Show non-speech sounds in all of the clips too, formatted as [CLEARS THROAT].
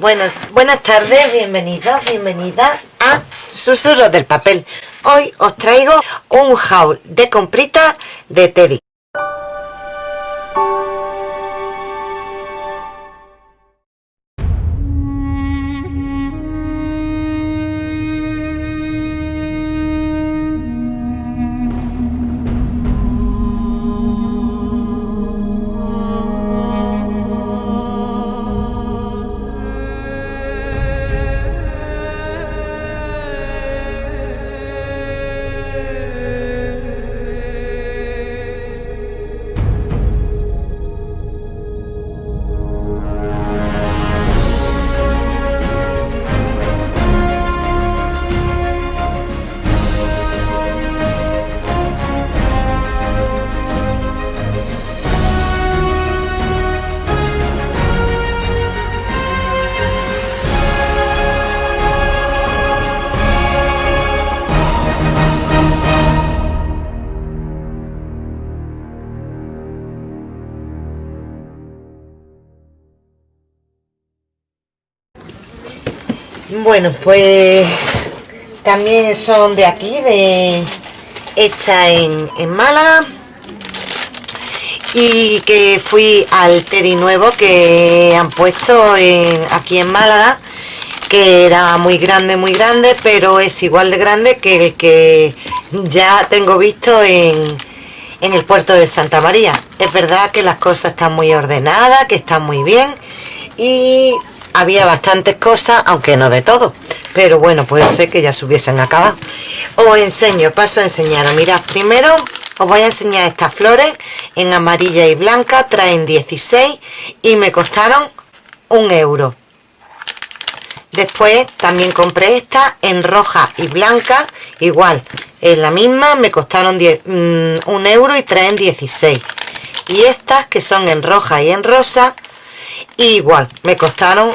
Buenas, buenas tardes, bienvenidos, bienvenidas a Susurros del Papel. Hoy os traigo un haul de compritas de Teddy. Bueno, pues también son de aquí, de hecha en, en Málaga. Y que fui al Teddy nuevo que han puesto en, aquí en Málaga, que era muy grande, muy grande, pero es igual de grande que el que ya tengo visto en, en el puerto de Santa María. Es verdad que las cosas están muy ordenadas, que están muy bien y había bastantes cosas, aunque no de todo. Pero bueno, puede ser que ya se hubiesen acabado. Os enseño, paso a enseñaros. Mirad, primero os voy a enseñar estas flores en amarilla y blanca. Traen 16 y me costaron un euro. Después también compré esta en roja y blanca. Igual, es la misma, me costaron 10, mm, un euro y traen 16. Y estas que son en roja y en rosa igual me costaron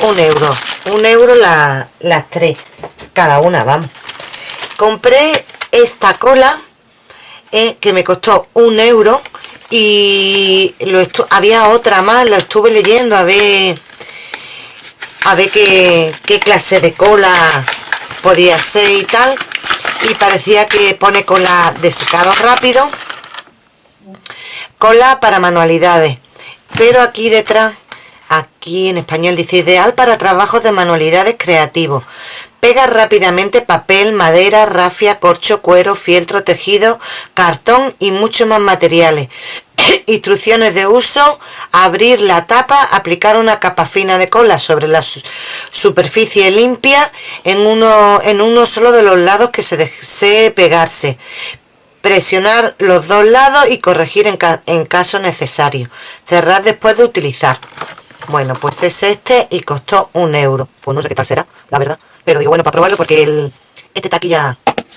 un euro. Un euro las tres cada una vamos. Compré esta cola eh, que me costó un euro y lo había otra más lo estuve leyendo a ver a ver qué, qué clase de cola podía ser y tal. Y parecía que pone cola de secado rápido cola para manualidades. Pero aquí detrás Aquí en español dice ideal para trabajos de manualidades creativos. Pega rápidamente papel, madera, rafia, corcho, cuero, fieltro, tejido, cartón y muchos más materiales. [COUGHS] Instrucciones de uso, abrir la tapa, aplicar una capa fina de cola sobre la superficie limpia en uno, en uno solo de los lados que se desee pegarse. Presionar los dos lados y corregir en, en caso necesario. Cerrar después de utilizar. Bueno, pues es este y costó un euro. Pues no sé qué tal será, la verdad. Pero digo, bueno, para probarlo porque el, este taquilla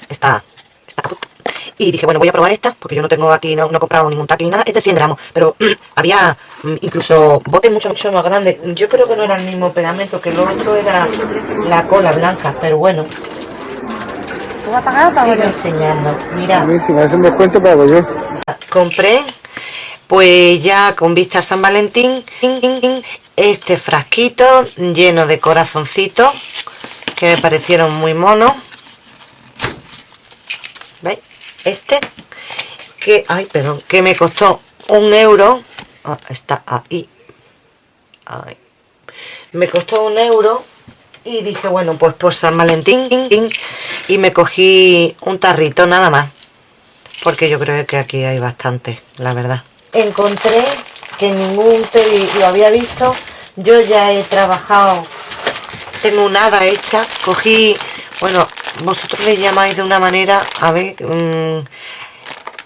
está, está Y dije, bueno, voy a probar esta, porque yo no tengo aquí, no, he comprado ningún taqui ni nada. Es de 100 gramos, pero [CLEARS THROAT] había mm, incluso botes mucho, mucho más grandes. Yo creo que no era el mismo pegamento, que lo otro era la cola blanca, pero bueno. ¿Tú vas a pagar o Sigue enseñando, mira. si me hacen descuento, pago yo. Compré pues ya con vista a San Valentín este frasquito lleno de corazoncitos que me parecieron muy monos. ¿veis? este que, ay, perdón, que me costó un euro. Ah, está ahí. Me costó un euro y dije bueno pues por San Valentín y me cogí un tarrito nada más porque yo creo que aquí hay bastante la verdad encontré que ningún lo había visto. Yo ya he trabajado tengo una hada hecha. Cogí bueno vosotros le llamáis de una manera a ver mm,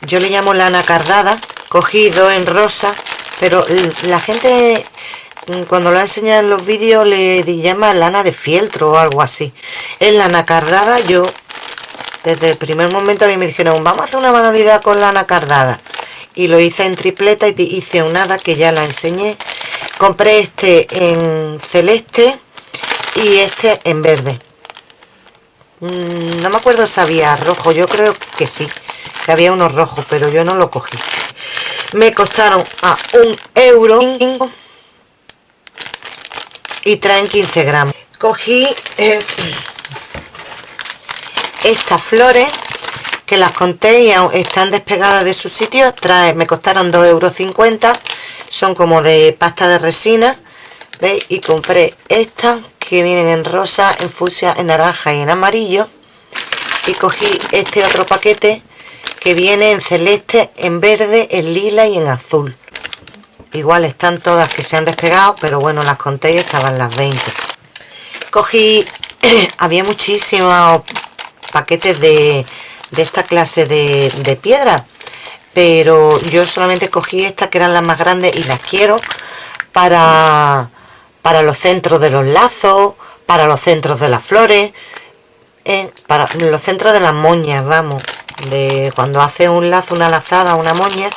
yo le llamo lana cardada. Cogí dos en rosa pero la gente mm, cuando lo enseñado en los vídeos le llama lana de fieltro o algo así. Es lana cardada. Yo desde el primer momento a mí me dijeron vamos a hacer una manualidad con lana cardada y lo hice en tripleta y hice un hada que ya la enseñé. Compré este en celeste y este en verde. Mm, no me acuerdo si había rojo yo creo que sí que había unos rojos pero yo no lo cogí. Me costaron a un euro y traen 15 gramos. Cogí eh, [CLEARS THROAT] estas flores que las conté y están despegadas de su sitio trae, me costaron 2,50 euros son como de pasta de resina ¿veis? y compré estas que vienen en rosa, en fucsia, en naranja y en amarillo. Y cogí este otro paquete que viene en celeste, en verde, en lila y en azul. Igual están todas que se han despegado pero bueno las conté y estaban las 20 cogí [CLEARS THROAT] había muchísimos paquetes de, esta clase de, piedra pero yo solamente cogí estas que eran las más grandes y las quiero para para los centros de los lazos para los centros de las flores eh, para los centros de las moñas vamos de cuando hace un lazo una lazada una moña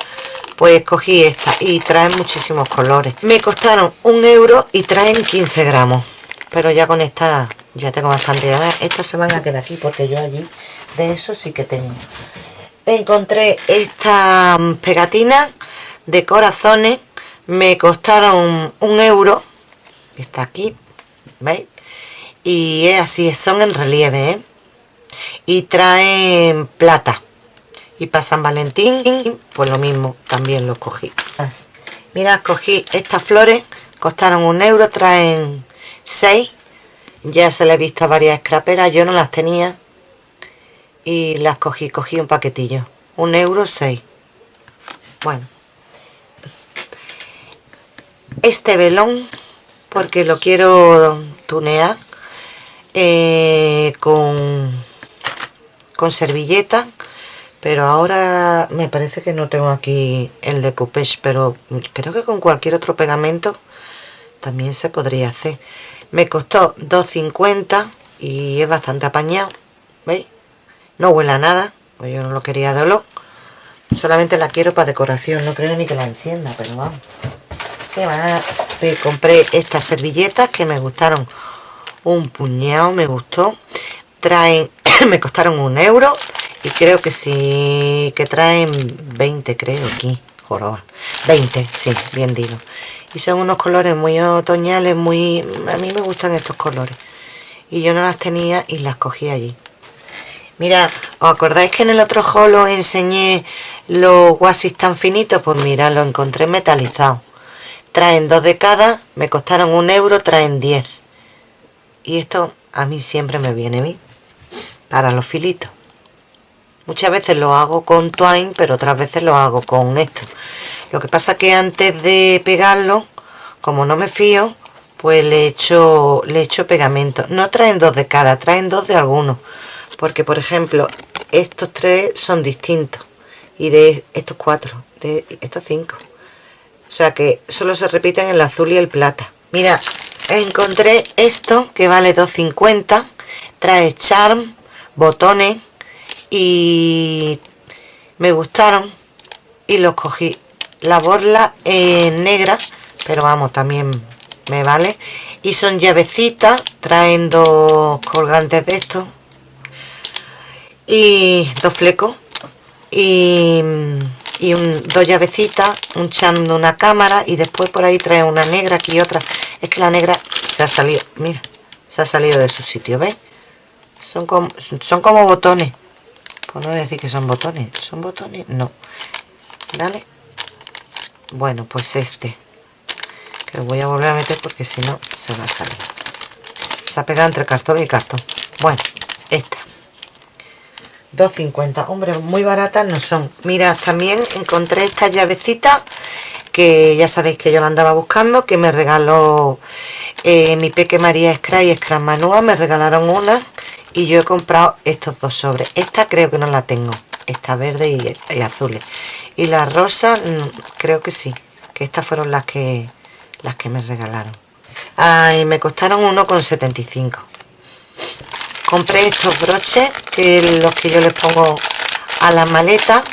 pues cogí esta y traen muchísimos colores. Me costaron un euro y traen 15 gramos pero ya con esta ya tengo bastante estas se van a quedar aquí porque yo allí de eso sí que tengo encontré estas pegatinas de corazones me costaron un euro está aquí ¿veis? y es así son en relieve ¿eh? y traen plata. Y para San Valentín pues lo mismo también lo cogí. Mira cogí estas flores costaron un euro traen 6 ya se le he visto a varias scraperas yo no las tenía y las cogí cogí un paquetillo. Un euro 6 bueno. Este velón porque lo quiero tunear eh, con con servilleta pero ahora me parece que no tengo aquí el de Coupage pero creo que con cualquier otro pegamento también se podría hacer. Me costó 2.50 y es bastante apañado ¿veis? No huele a nada yo no lo quería de olor. Solamente la quiero para decoración no creo ni que la encienda pero vamos. ¿qué más? Compré estas servilletas que me gustaron un puñado me gustó. Traen [COUGHS] me costaron un euro y creo que sí que traen 20 creo aquí joroba. 20 sí bien digo. Y son unos colores muy otoñales muy a mí me gustan estos colores. Y yo no las tenía y las cogí allí mira os acordáis que en el otro haul os enseñé los wasis tan finitos pues mira lo encontré metalizado. Traen dos de cada me costaron un euro traen 10 y esto a mí siempre me viene bien para los filitos. Muchas veces lo hago con twine, pero otras veces lo hago con esto. Lo que pasa que antes de pegarlo, como no me fío, pues le echo, le echo pegamento. No traen dos de cada, traen dos de algunos. Porque, por ejemplo, estos tres son distintos. Y de estos cuatro, de estos cinco. O sea que solo se repiten el azul y el plata. Mira, encontré esto que vale 2.50. Trae charm, botones y me gustaron y los cogí la borla en negra pero vamos también me vale. Y son llavecitas traen dos colgantes de estos y dos flecos y, y un, dos llavecitas un chan de una cámara y después por ahí trae una negra aquí otra. Es que la negra se ha salido mira se ha salido de su sitio ¿ves? son como, son como botones. Pues no voy a decir que son botones son botones no. Vale bueno pues este lo voy a volver a meter porque si no se va a salir. Se ha pegado entre cartón y cartón. Bueno esta. 2.50 hombre muy baratas no son. Mira también encontré esta llavecita que ya sabéis que yo la andaba buscando que me regaló eh, mi peque María Scray y Scrum Manua me regalaron una y yo he comprado estos dos sobres. Esta creo que no la tengo. Esta verde y, azules. Y la rosa mm, creo que sí que estas fueron las que las que me regalaron. Ay me costaron 1,75 compré estos broches que los que yo les pongo a la maleta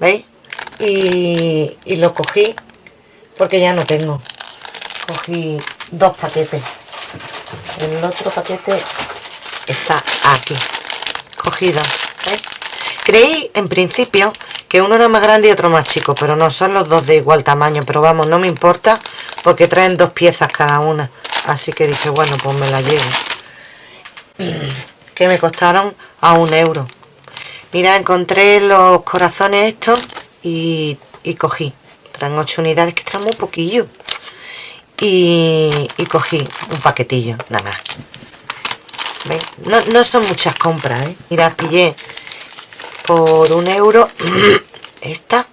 veis y, y lo cogí porque ya no tengo. Cogí dos paquetes. El otro paquete está aquí. Cogida creí en principio que uno era más grande y otro más chico pero no son los dos de igual tamaño pero vamos no me importa porque traen dos piezas cada una. Así que dije bueno pues me la llevo. Que me costaron a un euro. Mira encontré los corazones estos y, cogí. Traen 8 unidades que están muy poquillo. Y, y cogí un paquetillo nada más. No, no, son muchas compras ¿eh? mira pillé por un euro. [CLEARS THROAT] Estas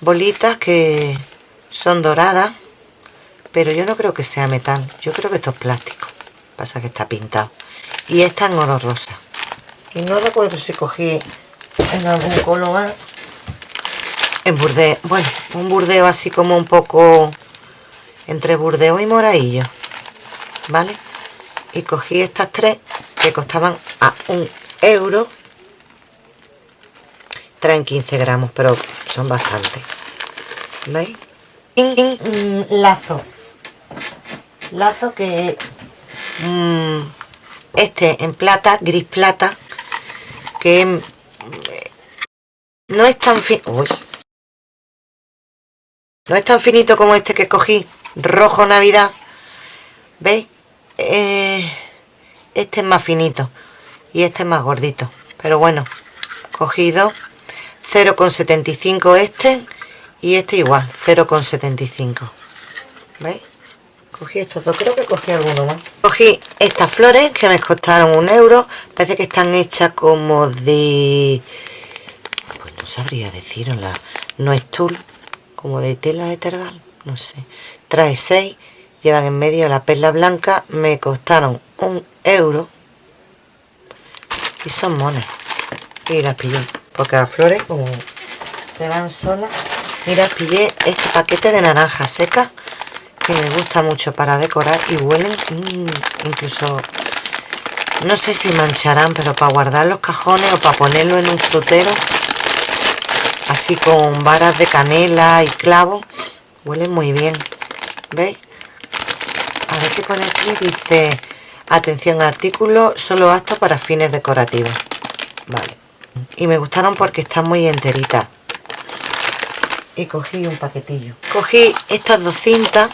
bolitas que son doradas pero yo no creo que sea metal. Yo creo que esto es plástico. Pasa que está pintado. Y esta en oro rosa. Y no recuerdo si cogí en algún color en burdeo bueno un burdeo así como un poco entre burdeo y moradillo vale y cogí estas tres que costaban a un euro traen 15 gramos pero son bastantes ¿veis? lazo. Lazo que mm, este en plata gris plata que mm, no es tan fin no es tan finito como este que cogí rojo navidad. Veis eh, este es más finito y este es más gordito. Pero bueno cogido 0,75 este y este igual 0,75 ¿veis? cogí estos dos creo que cogí alguno más. Cogí estas flores que me costaron un euro parece que están hechas como de pues no sabría decirla no es tul como de tela de tergal no sé. Trae 6 llevan en medio la perla blanca me costaron un euro y son monas. Y las pillé porque las flores como se van solas. Mira pillé este paquete de naranja seca que me gusta mucho para decorar y huelen mm, incluso no sé si mancharán pero para guardar los cajones o para ponerlo en un frutero así con varas de canela y clavo huelen muy bien ¿veis? a ver qué pone aquí dice atención artículo solo apto para fines decorativos vale y me gustaron porque están muy enteritas. Y cogí un paquetillo. Cogí estas dos cintas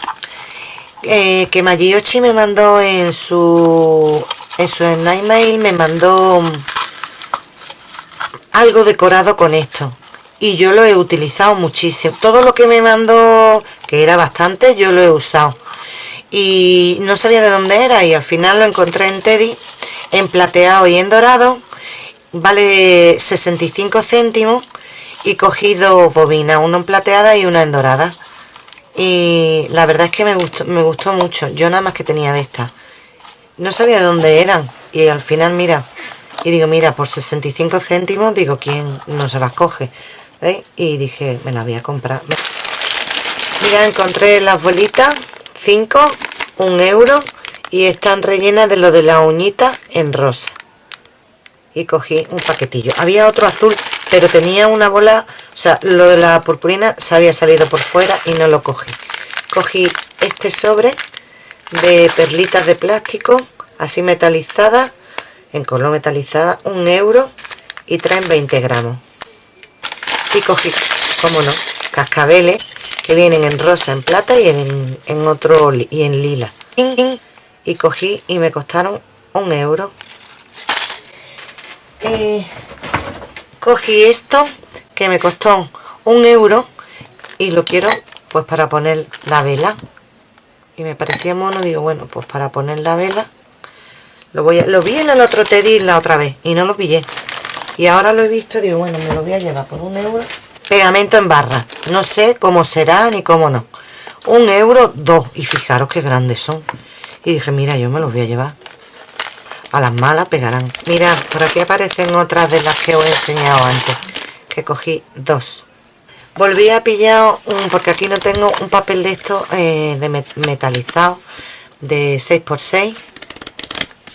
eh, que Magiochi me mandó en su en su email me mandó algo decorado con esto. Y yo lo he utilizado muchísimo. Todo lo que me mandó que era bastante yo lo he usado. Y no sabía de dónde era y al final lo encontré en Teddy en plateado y en dorado vale 65 céntimos y cogí dos bobinas una en plateada y una en dorada. Y la verdad es que me gustó, me gustó mucho. Yo nada más que tenía de estas no sabía de dónde eran y al final mira y digo mira por 65 céntimos digo quién no se las coge y dije me las voy a comprar mira encontré las bolitas 5 un euro y están rellenas de lo de la uñita en rosa y cogí un paquetillo. Había otro azul pero tenía una bola o sea lo de la purpurina se había salido por fuera y no lo cogí. Cogí este sobre de perlitas de plástico así metalizadas en color metalizada un euro y traen 20 gramos. Y cogí como no cascabeles que vienen en rosa, en plata y en, otro y en lila. Y cogí y me costaron un euro eh, cogí esto que me costó un euro y lo quiero pues para poner la vela. Y me parecía mono digo bueno pues para poner la vela lo voy a, lo vi en el otro Teddy la otra vez y no lo pillé. Y ahora lo he visto digo bueno me lo voy a llevar por un euro. Pegamento en barra. No sé cómo será ni cómo no. Un euro dos y fijaros qué grandes son. Y dije mira yo me los voy a llevar a las malas pegarán. Mira por aquí aparecen otras de las que os he enseñado antes que cogí dos. Volví a pillar un, porque aquí no tengo un papel de esto eh, de metalizado de 6x6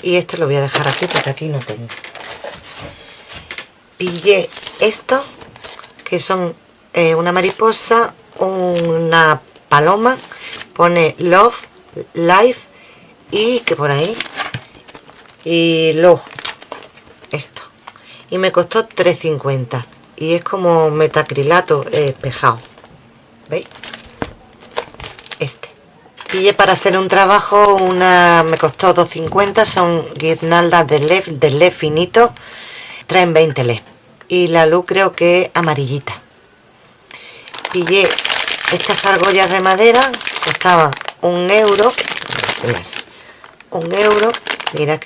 y este lo voy a dejar aquí porque aquí no tengo. Pillé esto que son eh, una mariposa, una paloma, pone love, life y que por ahí y love, esto y me costó 3.50 y es como metacrilato espejado ¿veis? este Pillé para hacer un trabajo, una me costó 2.50, son guirnaldas de LED, de LED finito, traen 20 LED. Y la luz creo que es amarillita. Pillé estas argollas de madera, costaban un euro, un euro, mira,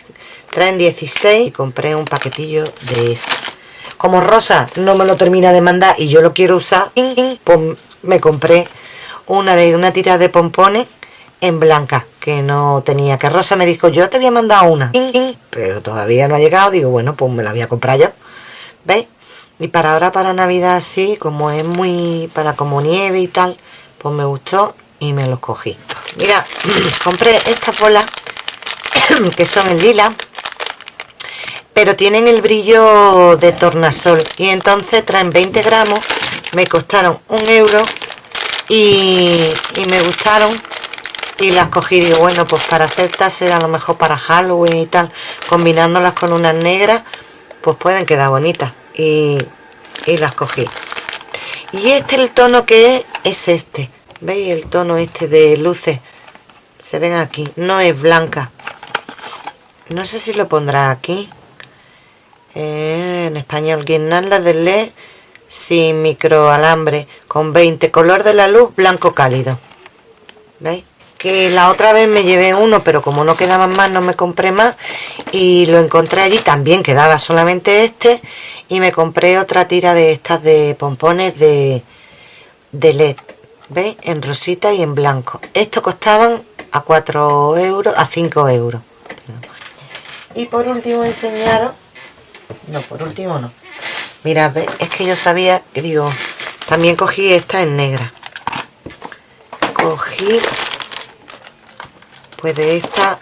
traen 16 y compré un paquetillo de este. Como Rosa no me lo termina de mandar y yo lo quiero usar, pues me compré una de una tira de pompones en blanca que no tenía que Rosa me dijo yo te había mandado una pero todavía no ha llegado digo bueno pues me la voy a comprar yo ¿veis? y para ahora para navidad así como es muy para como nieve y tal pues me gustó y me los cogí mira [CLEARS THROAT] compré estas bolas [CLEARS THROAT] que son en lila pero tienen el brillo de tornasol. Y entonces traen 20 gramos me costaron un euro y, me gustaron y las cogí. Digo bueno pues para hacer taser a lo mejor para Halloween y tal combinándolas con unas negras pues pueden quedar bonitas. Y, las cogí. Y este el tono que es es este. Veis el tono este de luces se ven aquí. No es blanca. No sé si lo pondrá aquí eh, en español guirnalda de LED sin microalambre con 20 color de la luz blanco cálido ¿veis? que la otra vez me llevé uno pero como no quedaban más no me compré más y lo encontré allí también quedaba solamente este y me compré otra tira de estas de pompones de, de led ¿veis? en rosita y en blanco estos costaban a 4 euros a 5 euros y por último enseñaros no por último no Mira, es que yo sabía que digo, también cogí esta en negra. Cogí, pues de esta,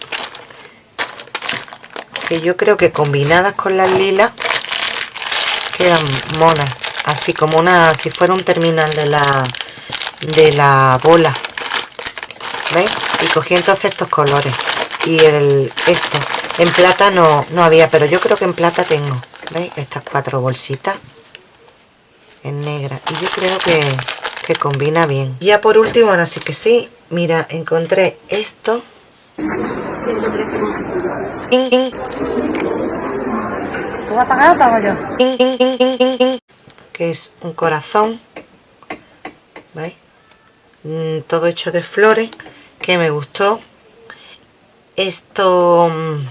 que yo creo que combinadas con las lilas, quedan monas. Así como una, si fuera un terminal de la, de la bola. ¿Veis? Y cogí entonces estos colores. Y el, esto. En plata no, no había, pero yo creo que en plata tengo. ¿Veis? Estas cuatro bolsitas en negra. Y yo creo que, que combina bien. Ya por último, ahora sí que sí. Mira, encontré esto. ¿Tú a pagar o pago yo? Que es un corazón. ¿Veis? Mm, todo hecho de flores. Que me gustó. Esto mm,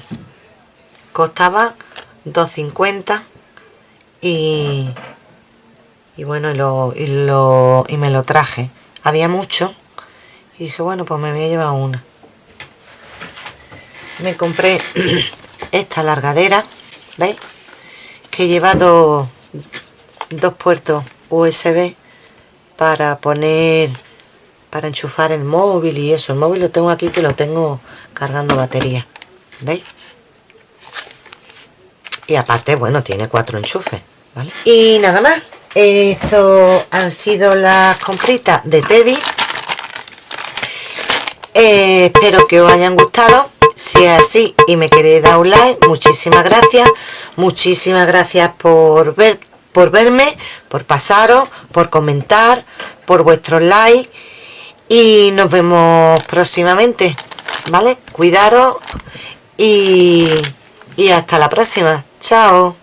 costaba 2.50 y, y bueno, y, lo, y, lo, y me lo traje. Había mucho y dije, bueno, pues me voy a llevar una. Me compré [CLEARS THROAT] esta largadera, ¿veis? Que he llevado dos puertos USB para poner para enchufar el móvil y eso el móvil lo tengo aquí que lo tengo cargando batería ¿veis? y aparte, bueno, tiene cuatro enchufes, ¿vale? Y nada más, esto han sido las compritas de Teddy. Eh, espero que os hayan gustado. Si es así y me queréis dar un like, muchísimas gracias. Muchísimas gracias por ver, por verme, por pasaros, por comentar, por vuestros likes. Y nos vemos próximamente, ¿vale? Cuidaros y, y hasta la próxima. Chao.